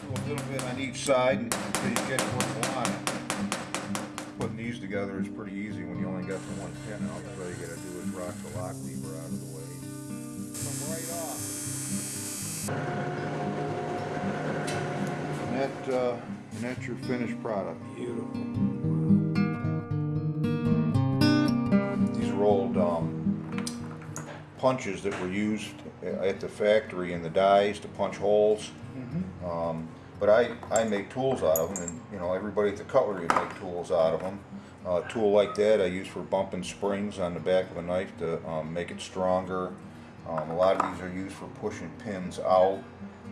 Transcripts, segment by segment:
Do a little bit on each side until you get where you want. Putting these together is pretty easy when you only got the one pin out. All you gotta do is rock the lock lever out of the way. Come right off. And that, uh, and that's your finished product. Beautiful. These are old um, punches that were used at the factory in the dies to punch holes. Um, but I, I make tools out of them, and you know everybody at the cutlery make tools out of them. a tool like that I use for bumping springs on the back of a knife to um, make it stronger. Um, a lot of these are used for pushing pins out.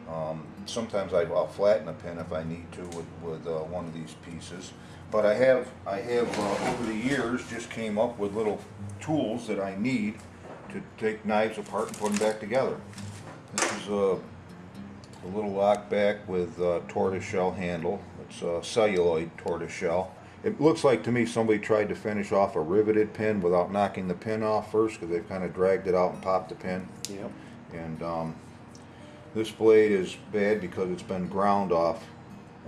Um, sometimes I, will flatten a pin if I need to with, with uh, one of these pieces. But I have, I have uh, over the years just came up with little tools that I need to take knives apart and put them back together. This is a, a little lock back with a tortoise shell handle. It's a celluloid tortoise shell. It looks like to me somebody tried to finish off a riveted pin without knocking the pin off first because they've kind of dragged it out and popped the pin. Yep. And um, this blade is bad because it's been ground off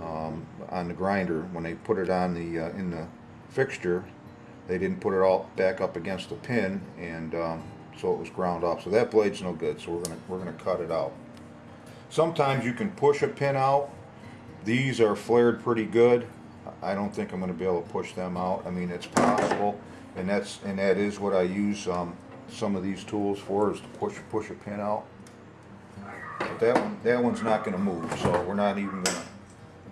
um, on the grinder. When they put it on the uh, in the fixture, they didn't put it all back up against the pin, and um, so it was ground off. So that blade's no good. So we're gonna we're gonna cut it out. Sometimes you can push a pin out. These are flared pretty good. I don't think I'm going to be able to push them out. I mean, it's possible, and that's and that is what I use um, some of these tools for is to push push a pin out. But that one that one's not going to move, so we're not even going to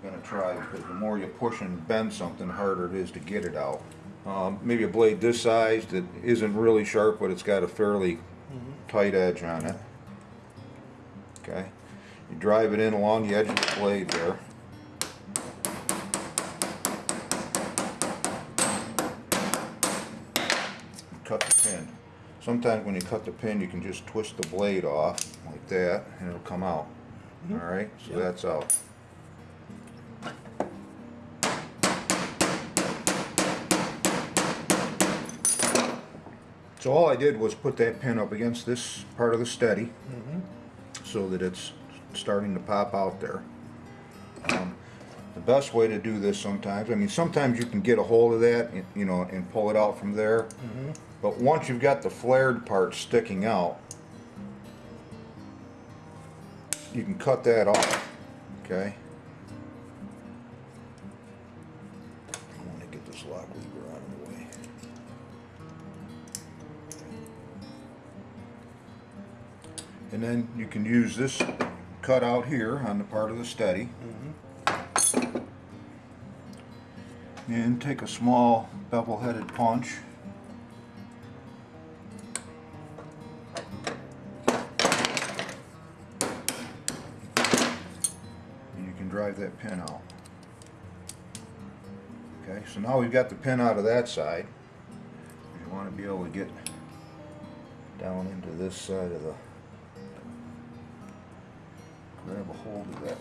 going to try because the more you push and bend something, the harder it is to get it out. Um, maybe a blade this size that isn't really sharp, but it's got a fairly tight edge on it. Okay, you drive it in along the edge of the blade there. cut the pin. Sometimes when you cut the pin, you can just twist the blade off like that, and it'll come out. Mm-hmm. All right, so Yep. that's out. So all I did was put that pin up against this part of the steady, mm-hmm. so that it's starting to pop out there. Um, the best way to do this sometimes, I mean, sometimes you can get a hold of that, and, you know, and pull it out from there. But once you've got the flared part sticking out, you can cut that off, okay? I want to get this lock lever out of the way. And then you can use this cut out here on the part of the steady. Mm-hmm. And take a small bevel-headed punch. And you can drive that pin out. Okay, so now we've got the pin out of that side. You want to be able to get down into this side of the hold of that.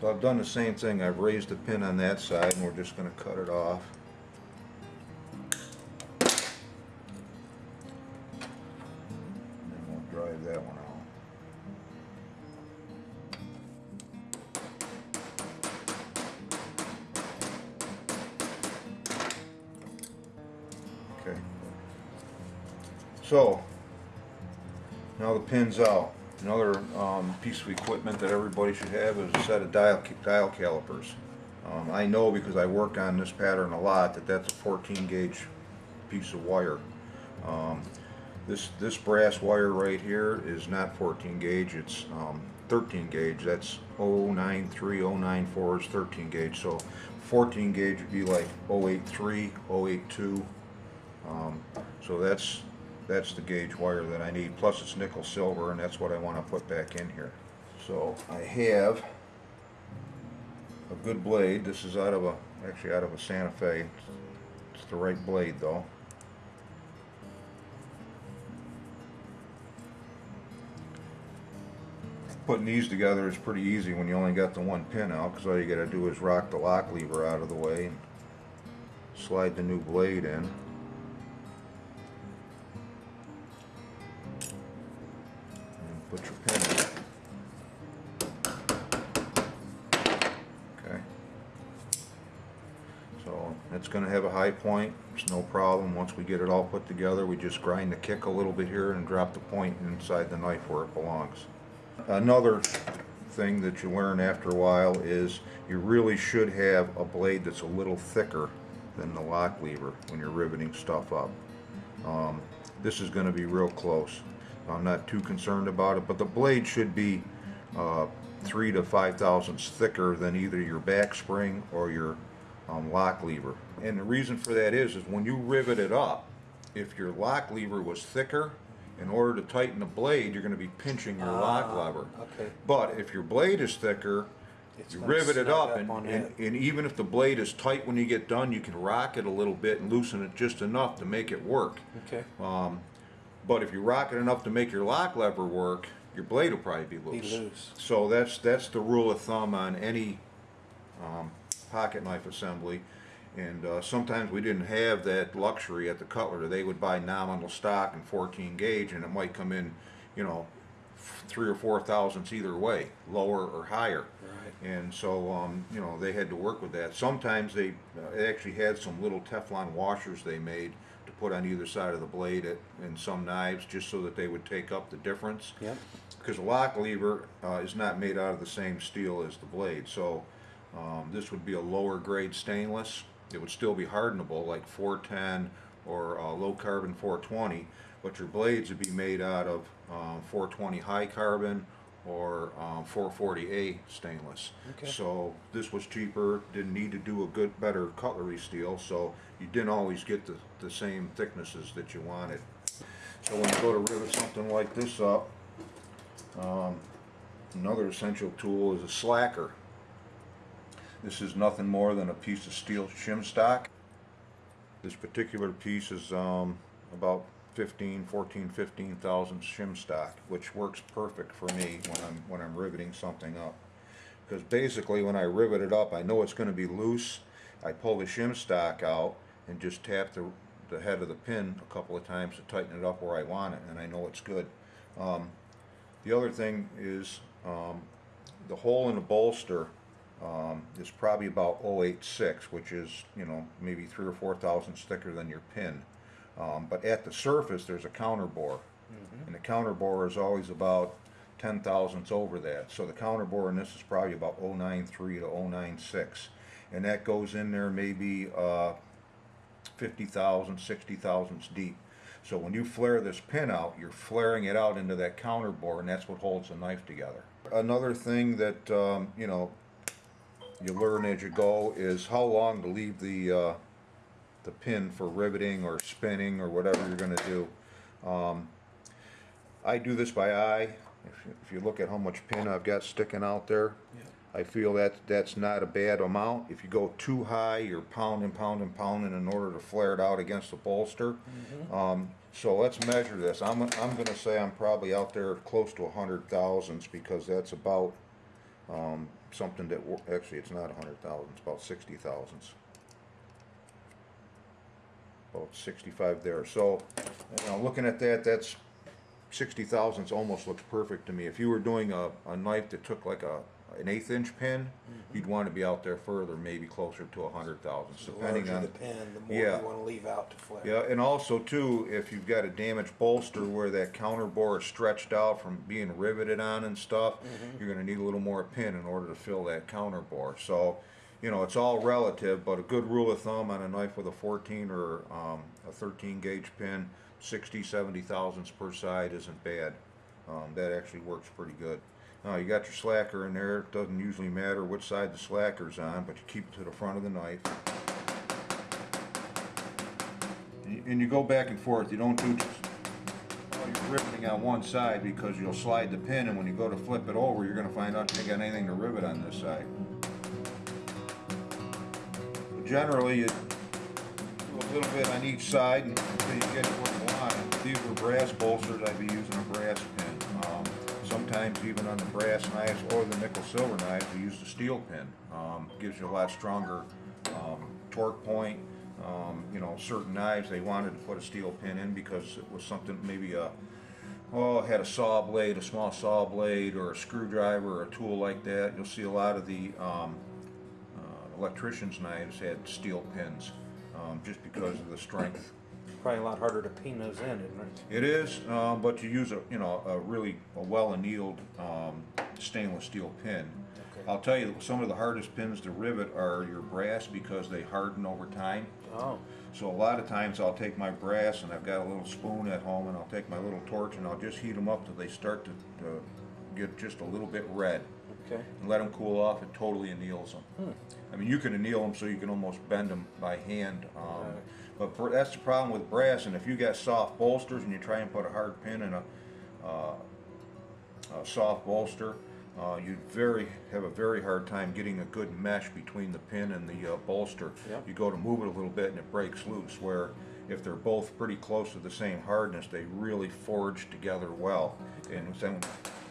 So I've done the same thing. I've raised the pin on that side and we're just going to cut it off. Another um, piece of equipment that everybody should have is a set of dial, dial calipers. Um, I know because I work on this pattern a lot that that's a 14 gauge piece of wire. Um, this, this brass wire right here is not 14 gauge, it's um, 13 gauge. That's 093, 094 is 13 gauge. So 14 gauge would be like 083, 082. Um, so that's that's the gauge wire that I need. Plus it's nickel silver, and that's what I want to put back in here. So I have a good blade. This is out of a actually out of a Santa Fe. It's the right blade though. Putting these together is pretty easy when you only got the one pin out because all you got to do is rock the lock lever out of the way and slide the new blade in. Put your pin in. Okay. So it's gonna have a high point, it's no problem. Once we get it all put together, we just grind the kick a little bit here and drop the point inside the knife where it belongs. Another thing that you learn after a while is you really should have a blade that's a little thicker than the lock lever when you're riveting stuff up. Um, this is going to be real close. I'm not too concerned about it, but the blade should be uh, three to five thousandths thicker than either your back spring or your um, lock lever. And the reason for that is, is when you rivet it up, if your lock lever was thicker, in order to tighten the blade, you're going to be pinching your lock Ah, lever. okay. But if your blade is thicker, It's you rivet it up, up and, and, and even if the blade is tight when you get done, you can rock it a little bit and loosen it just enough to make it work. Okay. Um, but if you rock it enough to make your lock lever work, your blade will probably be loose. Be loose. So that's that's the rule of thumb on any um, pocket knife assembly. And uh, sometimes we didn't have that luxury at the cutler. They would buy nominal stock and 14 gauge, and it might come in, you know, three or four thousandths either way, lower or higher. Right. And so, um, you know, they had to work with that. Sometimes they uh, actually had some little Teflon washers they made put on either side of the blade at, in some knives, just so that they would take up the difference Yep. because a lock lever uh, is not made out of the same steel as the blade. So um, this would be a lower grade stainless. It would still be hardenable like 410 or uh, low carbon 420, but your blades would be made out of um, 420 high carbon or um, 440A stainless. Okay. So this was cheaper, didn't need to do a good, better cutlery steel, so you didn't always get the, the same thicknesses that you wanted. So when you go to rivet something like this up, um, another essential tool is a slacker. This is nothing more than a piece of steel shim stock. This particular piece is um, about 15, 14, 15 thousand shim stock, which works perfect for me when I'm when I'm riveting something up. Because basically, when I rivet it up, I know it's going to be loose. I pull the shim stock out and just tap the the head of the pin a couple of times to tighten it up where I want it, and I know it's good. Um, the other thing is um, the hole in the bolster um, is probably about 086, which is you know maybe three or four thousandths thicker than your pin. Um, but at the surface, there's a counter bore, and the counter bore is always about 10 thousandths over that. So the counter bore in this is probably about 093 to 096, and that goes in there maybe uh, 50 thousandths, 60 thousandths deep. So when you flare this pin out, you're flaring it out into that counter bore, and that's what holds the knife together. Another thing that um, you know you learn as you go is how long to leave the uh, the pin for riveting or spinning or whatever you're going to do. Um, I do this by eye. If you, if you look at how much pin I've got sticking out there, I feel that that's not a bad amount. If you go too high, you're pounding, pounding, pounding in order to flare it out against the bolster. Um, so let's measure this. I'm, I'm going to say I'm probably out there close to a hundred thousandths because that's about um, something that actually it's not a hundred thousand. It's about sixty thousandths. About sixty-five there. So, you know, looking at that, that's sixty thousandths almost looks perfect to me. If you were doing a, a knife that took like a an eighth inch pin, mm-hmm. you'd want to be out there further, maybe closer to a hundred thousandths, The depending larger on the pin, the more Yeah. you want to leave out to flare. yeah, and also too, if you've got a damaged bolster where that counter bore is stretched out from being riveted on and stuff, mm-hmm. you're gonna need a little more pin in order to fill that counter bore. So, you know, it's all relative, but a good rule of thumb on a knife with a 14 or um, a 13 gauge pin, 60, 70 thousandths per side isn't bad. Um, that actually works pretty good. Now you got your slacker in there. It doesn't usually matter which side the slacker's on, but you keep it to the front of the knife. And you- go back and forth, you don't do oh, riveting on one side because you'll slide the pin and when you go to flip it over, you're gonna find out you got anything to rivet on this side. Generally, you do a little bit on each side until you get where you want. If these were brass bolsters, I'd be using a brass pin. Um, Sometimes even on the brass knives or the nickel silver knives, we use the steel pin. Um, Gives you a lot stronger um, torque point, um, you know, certain knives, they wanted to put a steel pin in because it was something, maybe a, oh, had a saw blade, a small saw blade, or a screwdriver, or a tool like that. You'll see a lot of the um, electricians' knives had steel pins, um, just because of the strength. Probably a lot harder to pin those in, isn't it? It is, um, but you use a, you know, a really, a well annealed, um, stainless steel pin. Okay. I'll tell you, some of the hardest pins to rivet are your brass because they harden over time. Oh, So a lot of times I'll take my brass and I've got a little spoon at home and I'll take my little torch and I'll just heat them up till they start to, to get just a little bit red okay. and let them cool off. It totally anneals them. I mean, you can anneal them so you can almost bend them by hand. Um, Right. But that's the problem with brass. And if you got soft bolsters and you try and put a hard pin in a, uh, a soft bolster, uh, you'd very have a very hard time getting a good mesh between the pin and the uh, bolster. Yep. You go to move it a little bit and it breaks loose. Where if they're both pretty close to the same hardness, they really forge together well. And then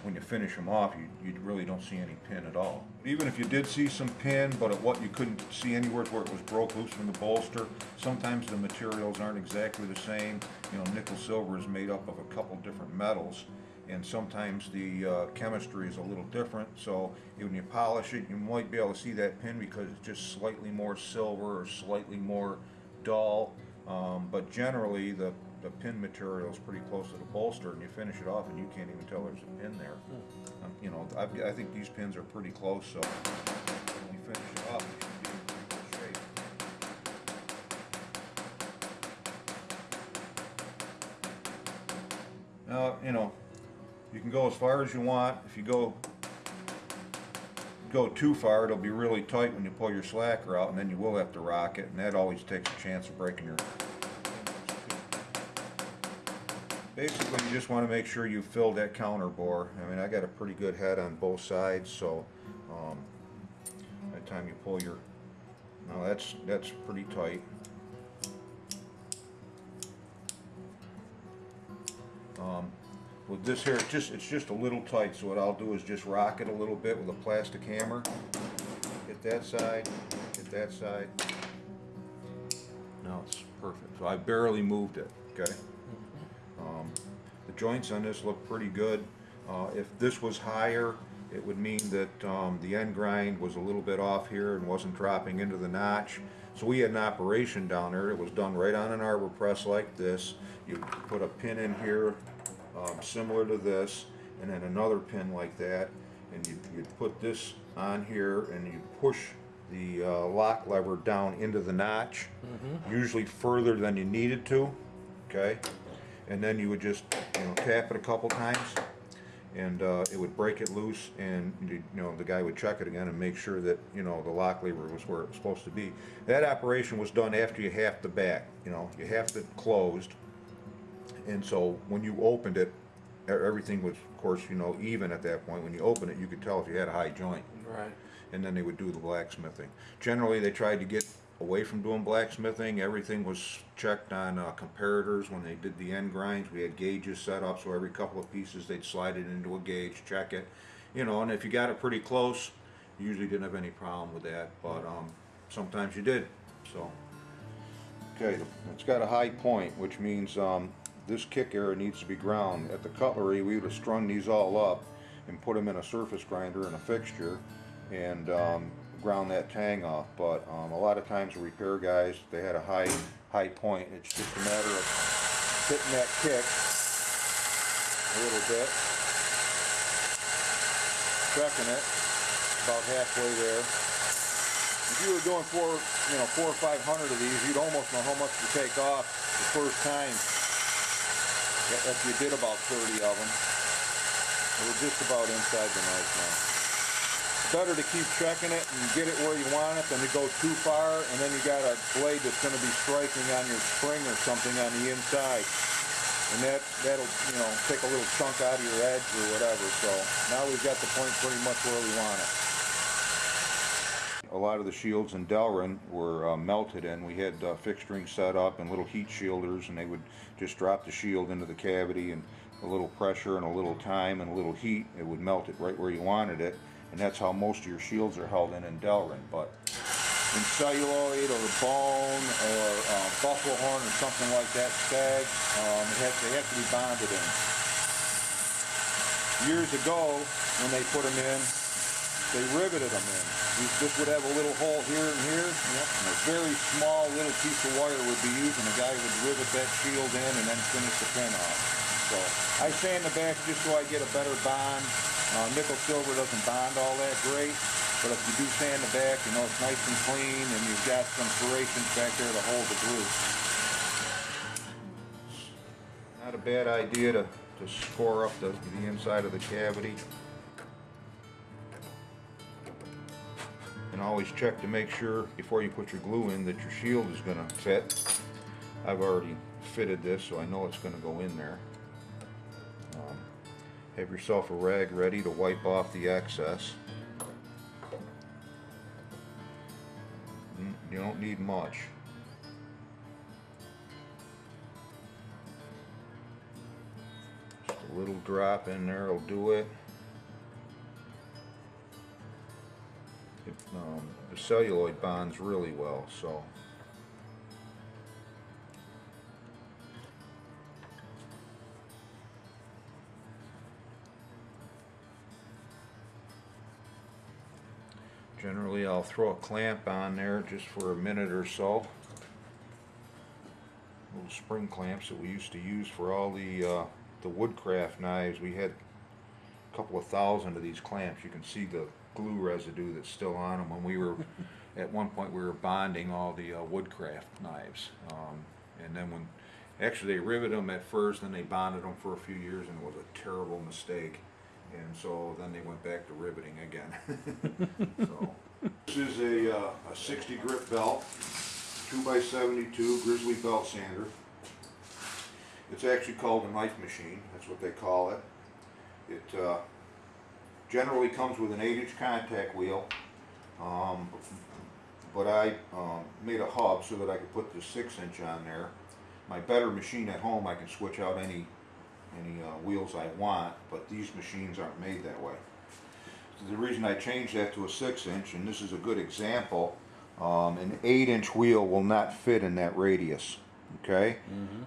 when you finish them off, you, you really don't see any pin at all. Even if you did see some pin, but at what you couldn't see anywhere where it was broke loose from the bolster, sometimes the materials aren't exactly the same. You know, nickel silver is made up of a couple different metals and sometimes the uh, chemistry is a little different. So when you polish it, you might be able to see that pin because it's just slightly more silver or slightly more dull. Um, but generally, the, the pin material is pretty close to the bolster, and you finish it off, and you can't even tell there's a pin there. Um, you know, I've, I think these pins are pretty close, so when you finish it off, it should be in pretty good shape. Now, you know, you can go as far as you want. If you go go too far, it'll be really tight when you pull your slacker out, and then you will have to rock it, and that always takes a chance of breaking your. Basically, you just want to make sure you fill that counter bore. I mean, I got a pretty good head on both sides, so um, by the time you pull your, now that's that's pretty tight. Um, with this here, it's just, it's just a little tight, so what I'll do is just rock it a little bit with a plastic hammer. Hit that side, hit that side. Now it's perfect. So I barely moved it, okay? Joints on this look pretty good. Uh, if this was higher, it would mean that um, the end grind was a little bit off here and wasn't dropping into the notch. So we had an operation down there. It was done right on an arbor press like this. You put a pin in here um, similar to this and then another pin like that and you, you'd put this on here and you push the uh, lock lever down into the notch usually further than you needed to okay and then you would just you know tap it a couple times and uh, it would break it loose and you know the guy would check it again and make sure that you know the lock lever was where it was supposed to be that operation was done after you hafted the back you know you hafted it closed and so when you opened it everything was of course you know even at that point when you open it you could tell if you had a high joint Right. and then they would do the blacksmithing. Generally, they tried to get away from doing blacksmithing. Everything was checked on uh, comparators when they did the end grinds. We had gauges set up, so every couple of pieces they'd slide it into a gauge, check it, you know. And if you got it pretty close, you usually didn't have any problem with that. But um, sometimes you did. So okay, it's got a high point, which means um, this kick area needs to be ground. At the cutlery, we would have strung these all up and put them in a surface grinder and a fixture and um, ground that tang off. But um, a lot of times the repair guys, they had a high high point. It's just a matter of hitting that kick a little bit, checking it about halfway there. If you were doing four, you know, four or five hundred of these, you'd almost know how much to take off the first time. If you did about 30 of them. We're just about inside the knife now. Better to keep checking it and get it where you want it than to go too far and then you got a blade that's going to be striking on your spring or something on the inside. And that, that'll, you know, take a little chunk out of your edge or whatever. So now we've got the point pretty much where we want it. A lot of the shields in Delrin were uh, melted and We had uh, fixturing set up and little heat shielders and they would just drop the shield into the cavity and a little pressure and a little time and a little heat, it would melt it right where you wanted it. And that's how most of your shields are held in in Delrin. But in celluloid or bone or uh, buffalo horn or something like that, stag, um, has, they have to be bonded in. Years ago, when they put them in, they riveted them in. This would have a little hole here and here, and a very small little piece of wire would be used, and the guy would rivet that shield in and then finish the pin off. So I sand the back just so I get a better bond. Uh, nickel silver doesn't bond all that great, but if you do sand the back, you know it's nice and clean, and you've got some serrations back there to hold the glue. Not a bad idea to, to score up the, the inside of the cavity. And always check to make sure before you put your glue in that your shield is gonna fit. I've already fitted this so I know it's gonna go in there. Um, Have yourself a rag ready to wipe off the excess. Mm, You don't need much. Just a little drop in there will do it. It, um, the celluloid bonds really well, so. Generally, I'll throw a clamp on there just for a minute or so. Little spring clamps that we used to use for all the, uh, the woodcraft knives. We had a couple of thousand of these clamps. You can see the glue residue that's still on them. When we were, at one point, we were bonding all the uh, woodcraft knives. Um, and then when, actually they riveted them at first, then they bonded them for a few years and it was a terrible mistake. And so then they went back to riveting again. so. This is a, uh, a 60 grit belt, 2 by 72 Grizzly belt sander. It's actually called a knife machine, that's what they call it. It uh, generally comes with an 8 inch contact wheel, um, but I um, made a hub so that I could put the 6 inch on there. My better machine at home, I can switch out any any uh, wheels I want, but these machines aren't made that way. So the reason I changed that to a six inch, and this is a good example, um, an eight inch wheel will not fit in that radius, okay?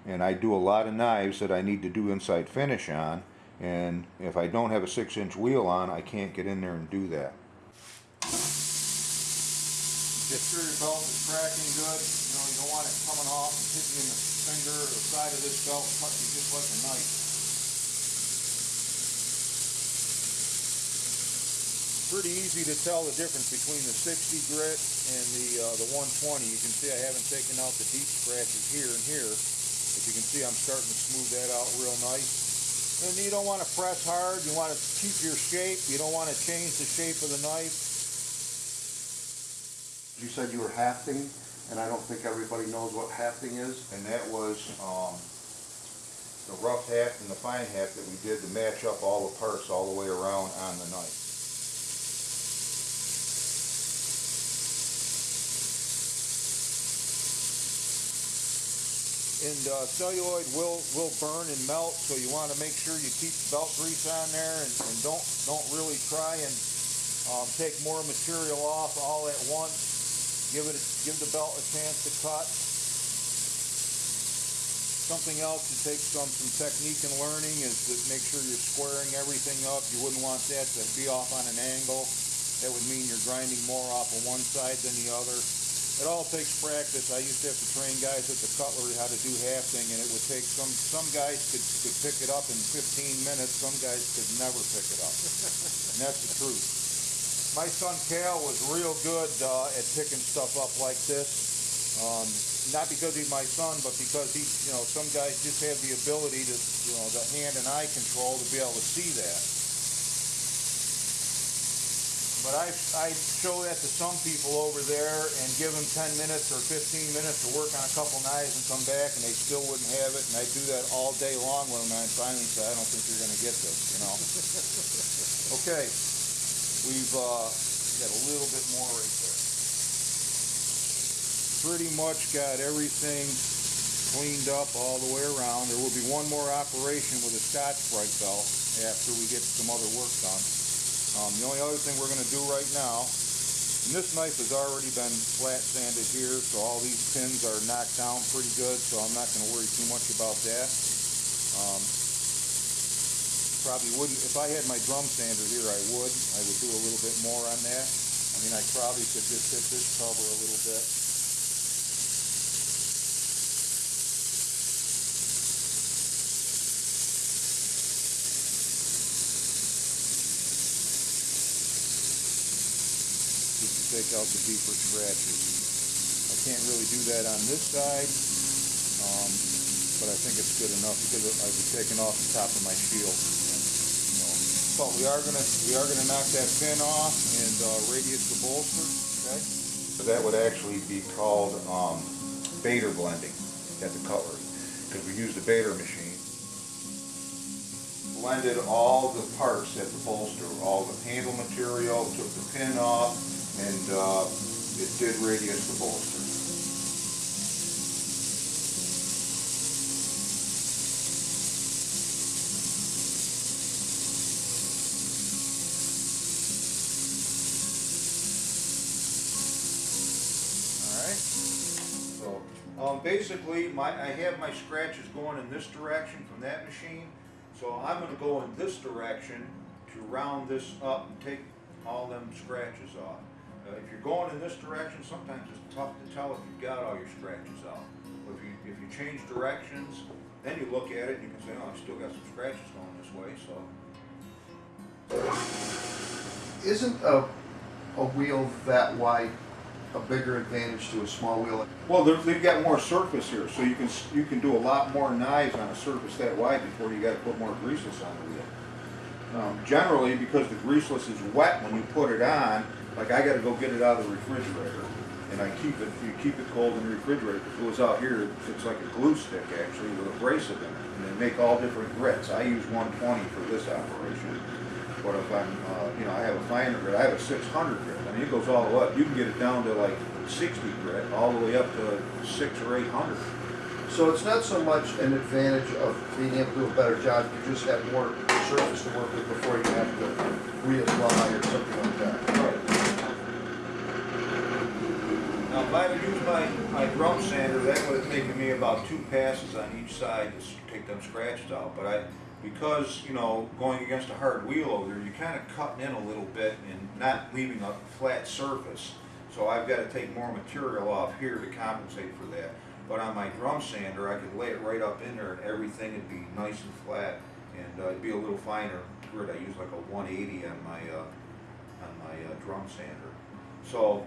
And I do a lot of knives that I need to do inside finish on, and if I don't have a six inch wheel on, I can't get in there and do that. Get sure your belt is cracking good, you know, you don't want it coming off and hitting you in the finger or the side of this belt, cut you just like a knife. Pretty easy to tell the difference between the 60 grit and the uh, the 120. You can see I haven't taken out the deep scratches here and here. As you can see, I'm starting to smooth that out real nice. And you don't want to press hard. You want to keep your shape. You don't want to change the shape of the knife. You said you were hafting, and I don't think everybody knows what hafting is. And that was um, the rough haft and the fine haft that we did to match up all the parts all the way around on the knife. And uh, celluloid will will burn and melt, so you want to make sure you keep belt grease on there and, and don't don't really try and um, take more material off all at once. Give it give the belt a chance to cut. Something else to take some some technique and learning is to make sure you're squaring everything up. You wouldn't want that to be off on an angle. That would mean you're grinding more off of one side than the other. It all takes practice. I used to have to train guys at the cutlery how to do hafting, and it would take some some guys could could pick it up in 15 minutes. Some guys could never pick it up, and that's the truth. My son Cal was real good uh, at picking stuff up like this. Um, not because he's my son, but because he, you know, some guys just have the ability to, you know, the hand and eye control to be able to see that. But I, I show that to some people over there and give them 10 minutes or 15 minutes to work on a couple knives and come back and they still wouldn't have it. And I do that all day long with them and I finally say, I don't think you're going to get this, you know. okay, we've uh, got a little bit more right there. Pretty much got everything cleaned up all the way around. There will be one more operation with a Scotch Brite belt after we get some other work done. Um, the only other thing we're going to do right now And this knife has already been flat sanded here, so all these pins are knocked down pretty good, so I'm not gonna worry too much about that. Um, Probably wouldn't, if I had my drum sander here, I would, I would do a little bit more on that. I mean, I probably could just hit this cover a little bit. Take out the deeper scratches. I can't really do that on this side, um, but I think it's good enough because I'll be taking off the top of my shield. But we are gonna, we are gonna knock that pin off and, uh, radius the bolster, okay? So That would actually be called, um, blending at the cutlery, because we use the Bader machine blended all the parts at the bolster, all the handle material, took the pin off, and uh, it did radius the bolster. Um, basically, my, I have my scratches going in this direction from that machine, so I'm gonna go in this direction to round this up and take all them scratches off. Uh, if you're going in this direction, sometimes it's tough to tell if you've got all your scratches out. But if you, if you change directions, then you look at it and you can say, oh, I still got some scratches going this way, so. Isn't a, a wheel that wide a bigger advantage to a small wheel? Well, they've got more surface here, so you can, you can do a lot more knives on a surface that wide before you gotta put more greaseless on the wheel. Um, generally, because the greaseless is wet when you put it on, like I gotta go get it out of the refrigerator, and I keep it, you keep it cold in the refrigerator, if it goes out here, it's like a glue stick actually with abrasive in it, and they make all different grits. I use one twenty for this operation, but if I'm, uh, you know, I have a finer grit, I have a six hundred grit, I mean, it goes all the way up, you can get it down to like sixty grit, all the way up to six or eight hundred. So it's not so much an advantage of being able to do a better job, you just have more surface to work with before you have to reapply or something like that. Now, if I would use my, my drum sander, that would have taken me about two passes on each side to take them scratches out, but I, because, you know, going against a hard wheel over there, you're kinda cutting in a little bit and not leaving a flat surface. So I've gotta take more material off here to compensate for that. But on my drum sander, I could lay it right up in there and everything would be nice and flat, and uh, it'd be a little finer grit. I use like a one eighty on my, uh, on my uh, drum sander. So,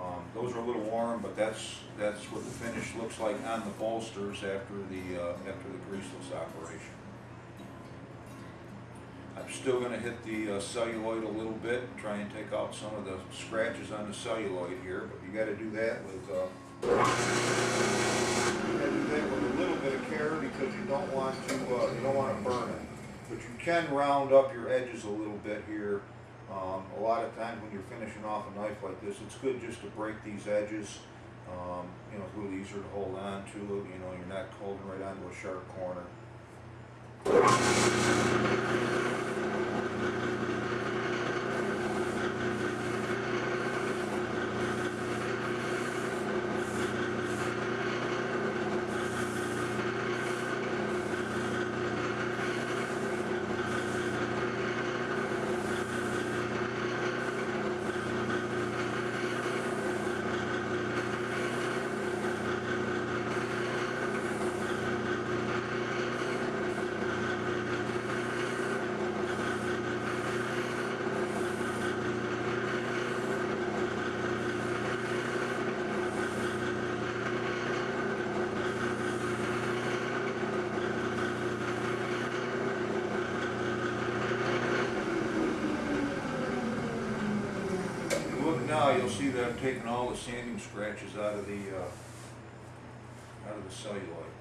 um, those are a little warm, but that's, that's what the finish looks like on the bolsters after the, uh, after the greaseless operation. I'm still gonna hit the uh, celluloid a little bit, try and take out some of the scratches on the celluloid here, but you gotta do that with, uh, you gotta do that with a little bit of care because you don't want to, uh, you don't wanna burn it. But you can round up your edges a little bit here. Um, a lot of times when you're finishing off a knife like this, it's good just to break these edges. Um, you know, it's a little easier to hold on to, you know, you're not holding right onto a sharp corner. If you Look now, you'll see that I've taken all the sanding scratches out of the, uh, out of the celluloid.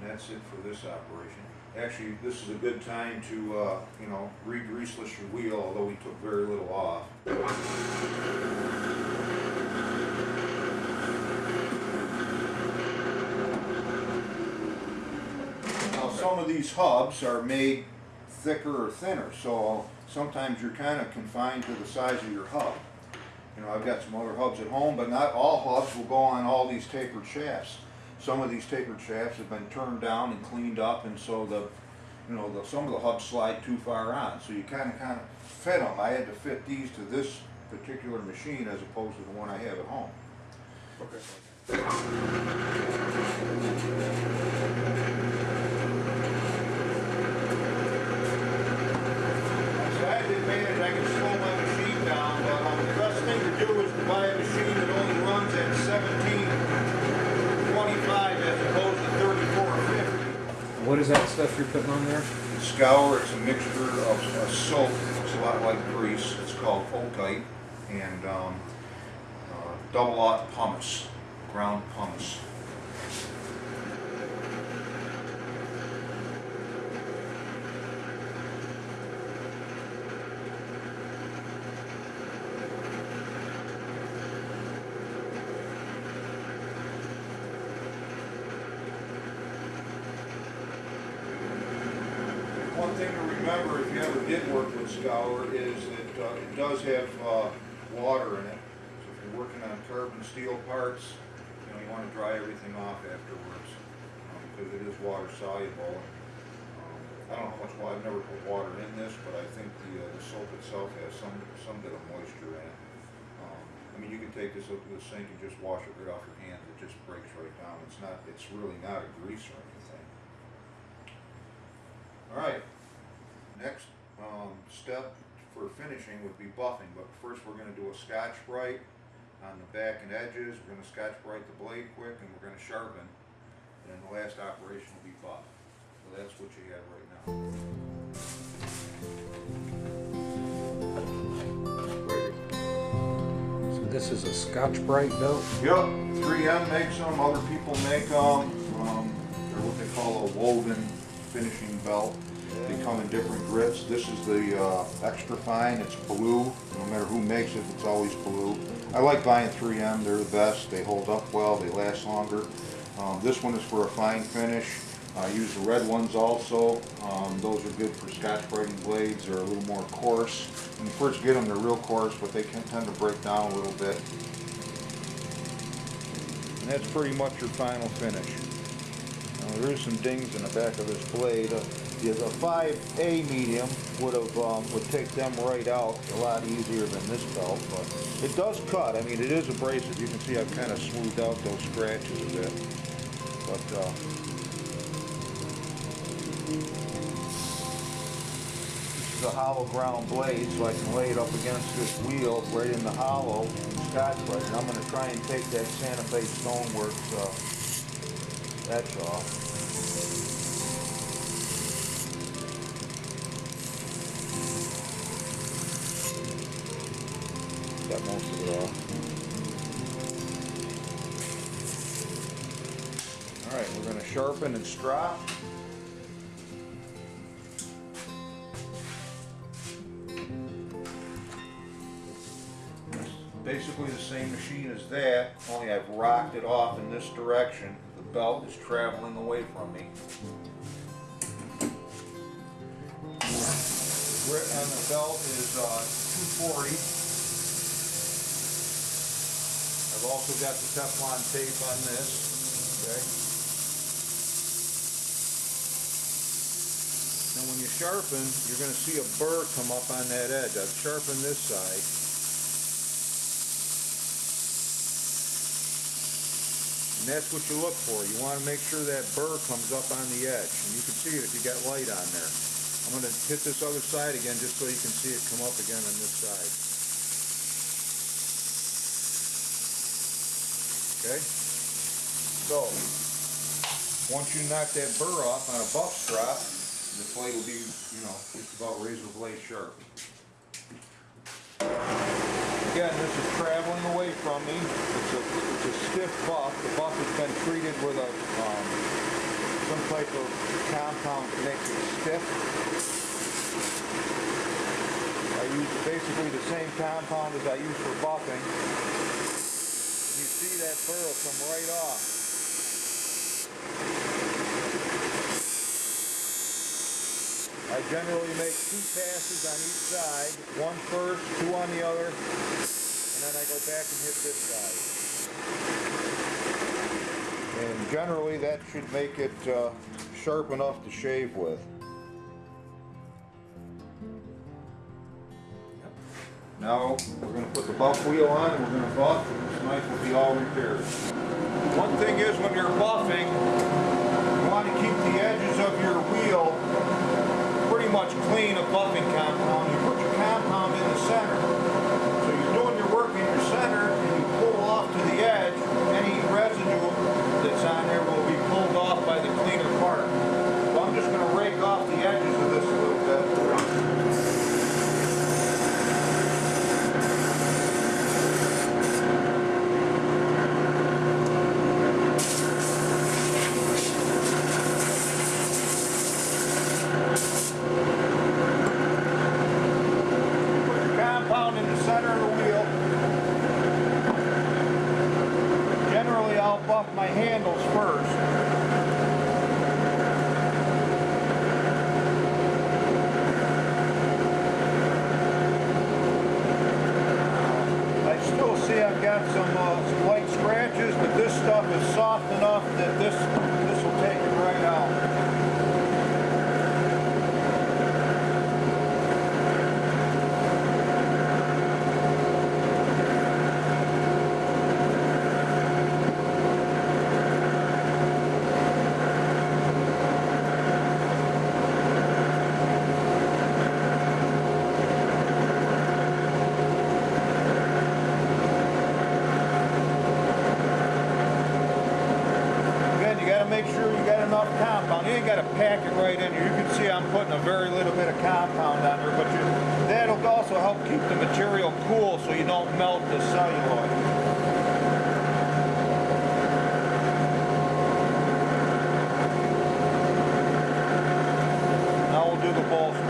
And that's it for this operation. Actually, this is a good time to, uh, you know, re-greaseless your wheel, although we took very little off. Now, some of these hubs are made thicker or thinner, so sometimes you're kind of confined to the size of your hub. You know, I've got some other hubs at home, but not all hubs will go on all these tapered shafts. Some of these tapered shafts have been turned down and cleaned up, and so the, you know, the, some of the hubs slide too far on, so you kinda, kinda fit them. I had to fit these to this particular machine as opposed to the one I have at home. Okay. So I had the advantage, I can slow my machine down, but um, the best thing to do is to buy a machine that only runs at seventeen twenty-five as opposed to thirty-four or fifty. What is that stuff you're putting on there? Scour, it's a mixture of a soap, looks a lot like grease, it's called Otite, and um, uh, double aught pumice, ground pumice. One thing to remember if you ever Scour is that uh, it does have uh, water in it. So if you're working on carbon steel parts, you know, you want to dry everything off afterwards um, because it is water soluble. Um, I don't know how much water, I've never put water in this, but I think the, uh, the soap itself has some, some bit of moisture in it. Um, I mean, you can take this up to the sink and just wash it right off your hands. It just breaks right down. It's not, it's really not a grease or anything. All right, next, um, step for finishing would be buffing, but first we're gonna do a Scotch Brite on the back and edges, we're gonna Scotch Brite the blade quick, and we're gonna sharpen, and then the last operation will be buff. So that's what you have right now. So this is a Scotch Brite belt. Yep, three M makes them, other people make them, um, they're what they call a woven finishing belt. They come in different grits, this is the, uh, extra fine, it's blue, no matter who makes it, it's always blue. I like buying three M, they're the best, they hold up well, they last longer. Um, this one is for a fine finish, I use the red ones also, um, those are good for scotch brighting blades, they're a little more coarse. When you first get them, they're real coarse, but they can tend to break down a little bit. And that's pretty much your final finish. Now, there is some dings in the back of this blade. Uh, The the 5A medium would have, um, would take them right out a lot easier than this belt, but it does cut. I mean, it is abrasive. You can see I've kind of smoothed out those scratches a bit. But, uh, this is a hollow ground blade, so I can lay it up against this wheel right in the hollow and scotch. And I'm gonna try and take that Santa Fe Stoneworks, uh, etch off. Most of it off. Alright, we're gonna sharpen and strop. Basically the same machine as that, only I've rocked it off in this direction. The belt is traveling away from me. Grit on the belt is uh, 240. I've also got the Teflon tape on this, okay? And when you sharpen, you're gonna see a burr come up on that edge. I've sharpened this side. And that's what you look for. You wanna make sure that burr comes up on the edge. And you can see it if you got light on there. I'm gonna hit this other side again just so you can see it come up again on this side. Okay? So, once you knock that burr off on a buff strop, the blade will be, you know, just about razor blade sharp. Again, this is traveling away from me. It's a, it's a stiff buff. The buff has been treated with a, um, some type of compound to make it stiff. I use basically the same compound as I use for buffing. Come right off. I generally make two passes on each side, one first, two on the other, and then then I go back and hit this side. And generally, that should make it uh, sharp enough to shave with. Now, we're gonna put the buff wheel on and we're gonna buff and this knife will be all repaired. One thing is when you're buffing, you wanna keep the edges of your wheel pretty much clean of buffing compound in the center. So you're doing your work in your center and you pull off to the edge, any residue that's on there will be pulled off by the cleaner part. So I'm just gonna rake off the edges of this a little bit. Put your compound in the center of the wheel. Generally, I'll buff my handles first. I still see I've got some, uh, some light scratches, but this stuff is soft enough that this, this will take it right out. Again, you gotta make sure you got enough compound. You ain't gotta pack it right in here. You can see I'm putting a very little bit of compound on there, but you, that'll also help keep the material cool so you don't melt the celluloid. Now we'll do the bolster.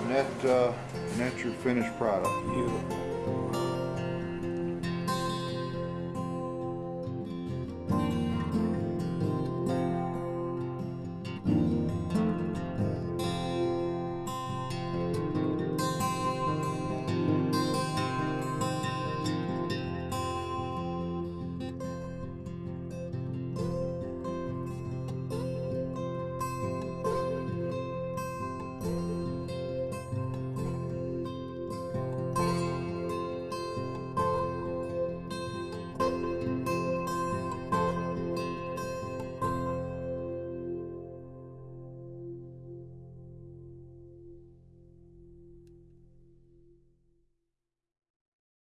And that, uh, and that's your finished product. Beautiful.